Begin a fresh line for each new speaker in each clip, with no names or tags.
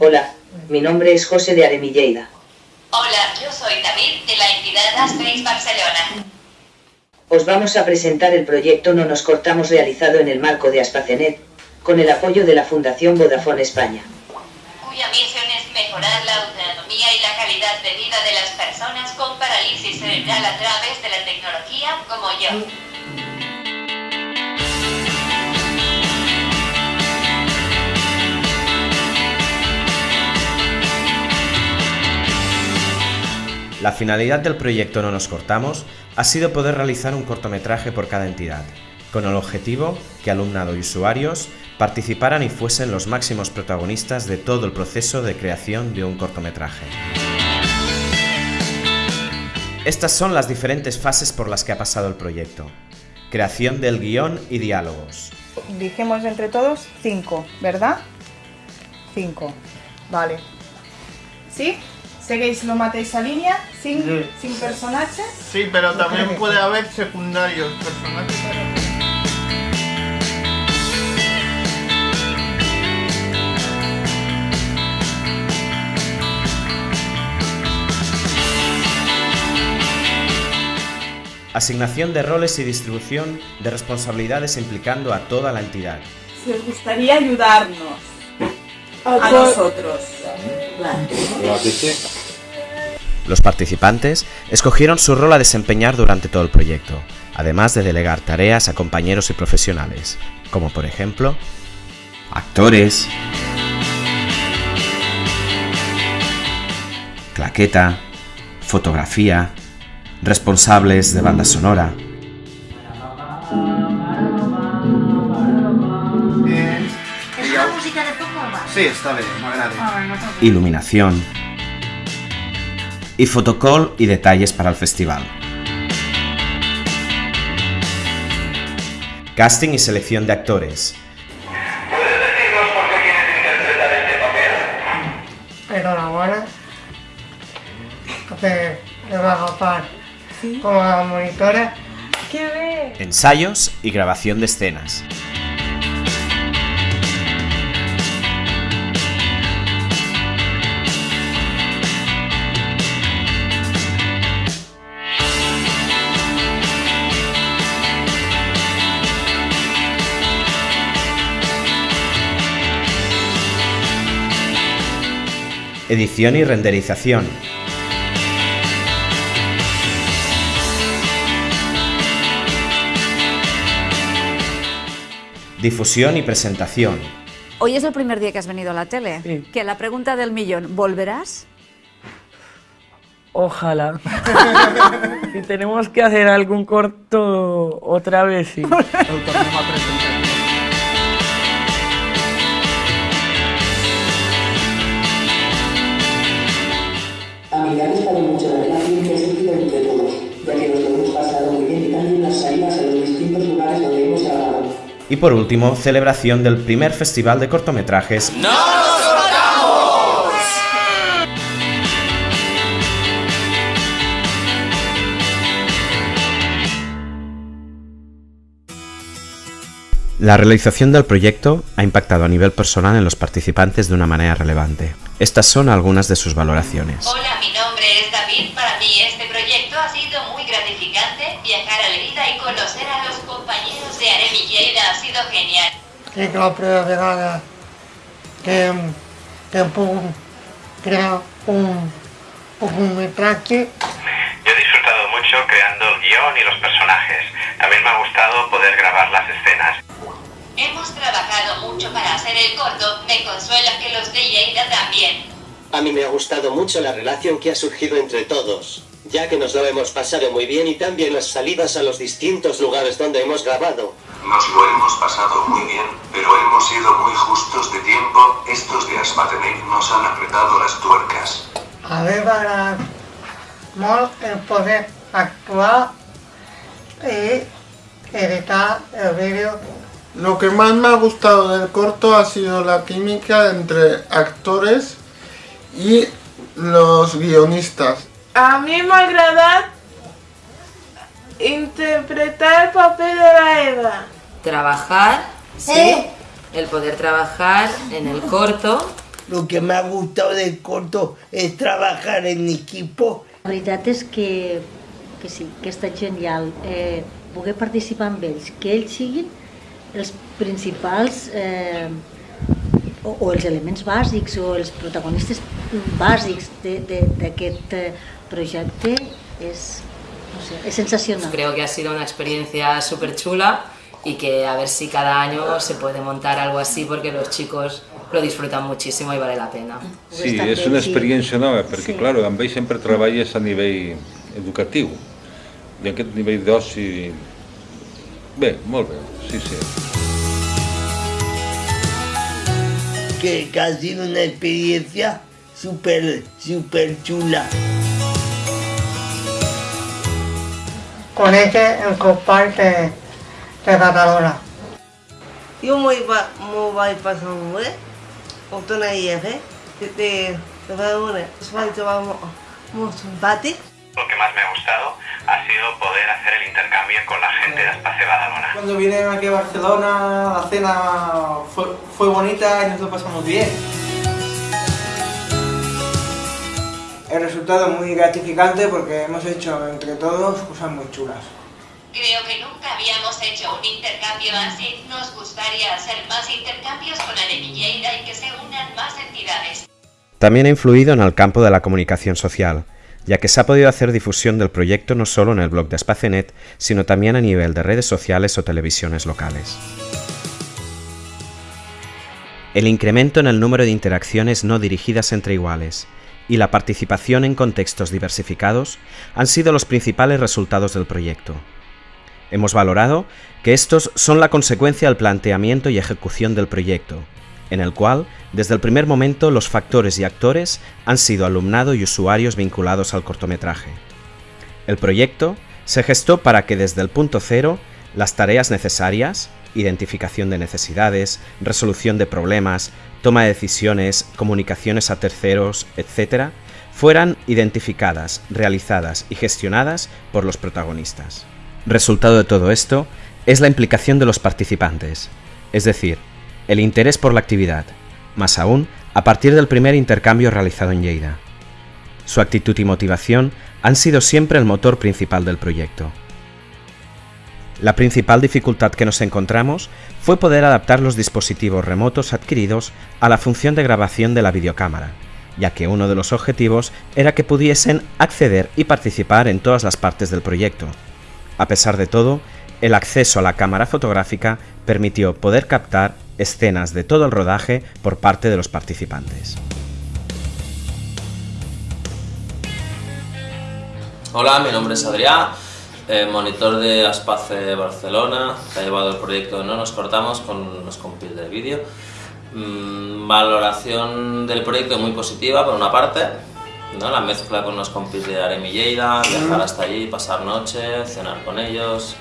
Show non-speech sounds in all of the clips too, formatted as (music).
Hola, mi nombre es José de Aremilleida.
Hola, yo soy David de la entidad Aspace Barcelona.
Os vamos a presentar el proyecto No nos cortamos realizado en el marco de Aspacenet, con el apoyo de la Fundación Vodafone España.
Cuya misión es mejorar la autonomía y la calidad de vida de las personas con parálisis cerebral a través de la tecnología como yo.
La finalidad del proyecto No nos cortamos ha sido poder realizar un cortometraje por cada entidad, con el objetivo que alumnado y usuarios participaran y fuesen los máximos protagonistas de todo el proceso de creación de un cortometraje. Estas son las diferentes fases por las que ha pasado el proyecto. Creación del guion y diálogos.
Dijimos entre todos cinco, ¿verdad? Cinco. Vale. ¿Sí? ¿Seguís lo matéis a línea? ¿Sin,
Sí.
sin personajes?
Sí, pero también puede haber secundarios, personajes.
Asignación de roles y distribución de responsabilidades implicando a toda la entidad.
Si os gustaría ayudarnos a nosotros.
Los participantes escogieron su rol a desempeñar durante todo el proyecto, además de delegar tareas a compañeros y profesionales, como por ejemplo actores, claqueta, fotografía, responsables de banda sonora,
sí, està bé, m'agrada.
iluminación y fotocall y detalles para el festival. Casting y selección de actores,
Enhorabuena. Te, te va a agafar como la monitora.
¡Qué bien!
ensayos y grabación de escenas. Edición y renderización. Difusión y presentación.
Hoy es el primer día que has venido a la tele.
Sí.
Que la pregunta del millón, ¿volverás?
Ojalá. (laughs) si tenemos que hacer algún corto otra vez, sí. (laughs)
por último, celebración del primer festival de cortometrajes La realización del proyecto ha impactado a nivel personal en los participantes de una manera relevante. Estas son algunas de sus valoraciones.
Hola, mi nombre es David. Para mí este proyecto ha sido muy gratificante. Viajar a Lerida y conocer a los compañeros de Aremi Lleida ha sido genial.
És la primera vegada que, que puc crear un, un metratge
Yo he disfrutado mucho creando el guion y los personajes. También me ha gustado poder grabar las escenas.
Hemos trabajado mucho para hacer el corto. Me consuela que los de Lleida también.
A mí me ha gustado mucho la relación que ha surgido entre todos, ya que nos lo hemos pasado muy bien y también las salidas a los distintos lugares donde hemos grabado.
Nos lo hemos pasado muy bien, pero hemos sido muy justos de tiempo. Estos de Aspatenet nos han apretado las tuercas.
agradat molt el poder actuar y editar el vídeo.
Lo que más me ha gustado del corto ha sido la química entre actores y los guionistas.
A mi m'ha agradat interpretar el paper de la Eva.
trabajar, ¿sí? El poder trabajar en el corto lo que me ha gustado del corto es trabajar en equipo.
La veritat és que, que sí, que estat genial eh, poder participar amb ells, que ells siguin els principals eh, o, o els elements bàsics o els protagonistes bàsics d'aquest eh, projecte és, no sé, es sensacional.
Creo que ha sido una experiencia súper chula y que a ver si cada año se puede montar algo así porque los chicos lo disfrutan muchísimo y vale la pena.
Sí, és una experiència nova, perquè sí. clar, amb ells sempre treballes a nivell educatiu. I aquest nivell d'oci... Bé, molt bé, sí, sí.
Que, que ha sido una experiencia súper, súper chula.
De Badalona.
Jo m'ho vaig passar molt bé, ho tornaria a fer, de, de, de Badalona. Es va trobar molt, molt simpàtic.
Lo que más me ha gustado ha sido poder hacer el intercambio con la gente de Espacio Badalona.
Cuando vinieron aquí a Barcelona, la cena fue, fue bonita y nos lo pasamos bien. El resultado muy gratificante porque hemos hecho entre todos cosas muy chulas.
Creo que nunca habíamos hecho un intercambio así. Nos gustaría hacer más intercambios con Arenilleira y que se unan más entidades.
También ha influido en el campo de la comunicación social, ya que se ha podido hacer difusión del proyecto no solo en el blog de Espacenet, sino también a nivel de redes sociales o televisiones locales. El incremento en el número de interacciones no dirigidas entre iguales y la participación en contextos diversificados han sido los principales resultados del proyecto. Hemos valorado que estos son la consecuencia del planteamiento y ejecución del proyecto, en el cual, desde el primer momento, los factores y actores han sido alumnado y usuarios vinculados al cortometraje. El proyecto se gestó para que desde el punto cero las tareas necesarias, identificación de necesidades, resolución de problemas, toma de decisiones, comunicaciones a terceros, etc., fueran identificadas, realizadas y gestionadas por los protagonistas. Resultado de todo esto es la implicación de los participantes, es decir, el interés por la actividad, más aún a partir del primer intercambio realizado en Lleida. Su actitud y motivación han sido siempre el motor principal del proyecto. La principal dificultad que nos encontramos fue poder adaptar los dispositivos remotos adquiridos a la función de grabación de la videocámara, ya que uno de los objetivos era que pudiesen acceder y participar en todas las partes del proyecto. A pesar de todo, el acceso a la cámara fotográfica permitió poder captar escenas de todo el rodaje por parte de los participantes.
Hola, mi nombre es Adrián, eh, monitor de Aspace Barcelona, que ha llevado el proyecto No nos cortamos con los compis de vídeo. Mm, valoración del proyecto muy positiva por una parte, ¿no? la mezcla con los compis de Aremi Lleida, viajar hasta allí, pasar noche, cenar con ellos,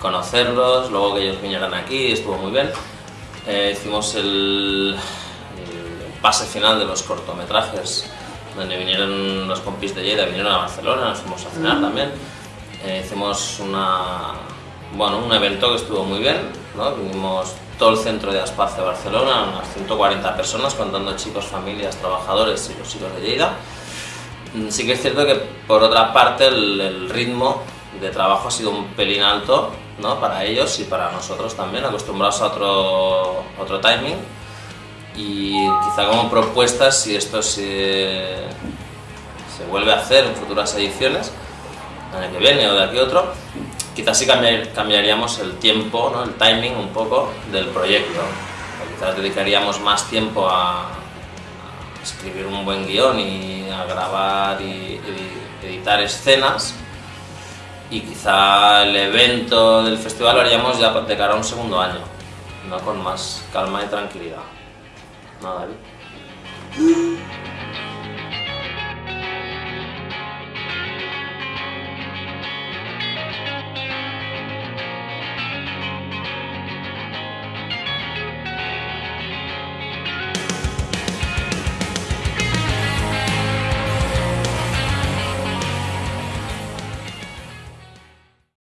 conocerlos, luego que ellos vinieran aquí, estuvo muy bien. Eh, hicimos el, el, pase final de los cortometrajes, donde vinieron los compis de Lleida, vinieron a Barcelona, nos fuimos a cenar también. Eh, hicimos una, bueno, un evento que estuvo muy bien, ¿no? vinimos todo el centro de Aspace Barcelona, unas 140 personas, contando chicos, familias, trabajadores y los chicos de Lleida. Mm, sí que es cierto que por otra parte el, el ritmo de trabajo ha sido un pelín alto ¿no? para ellos y para nosotros también, acostumbrados a otro, otro timing y quizá como propuestas si esto se, se vuelve a hacer en futuras ediciones, año que viene o de aquí otro, quizás sí cambiar, cambiaríamos el tiempo, ¿no? el timing un poco del proyecto. O quizás dedicaríamos más tiempo a, a, escribir un buen guion y a grabar y, y editar escenas y quizá el evento del festival lo haríamos ya de cara a un segundo año, ¿no? con más calma y tranquilidad. ¿No, David?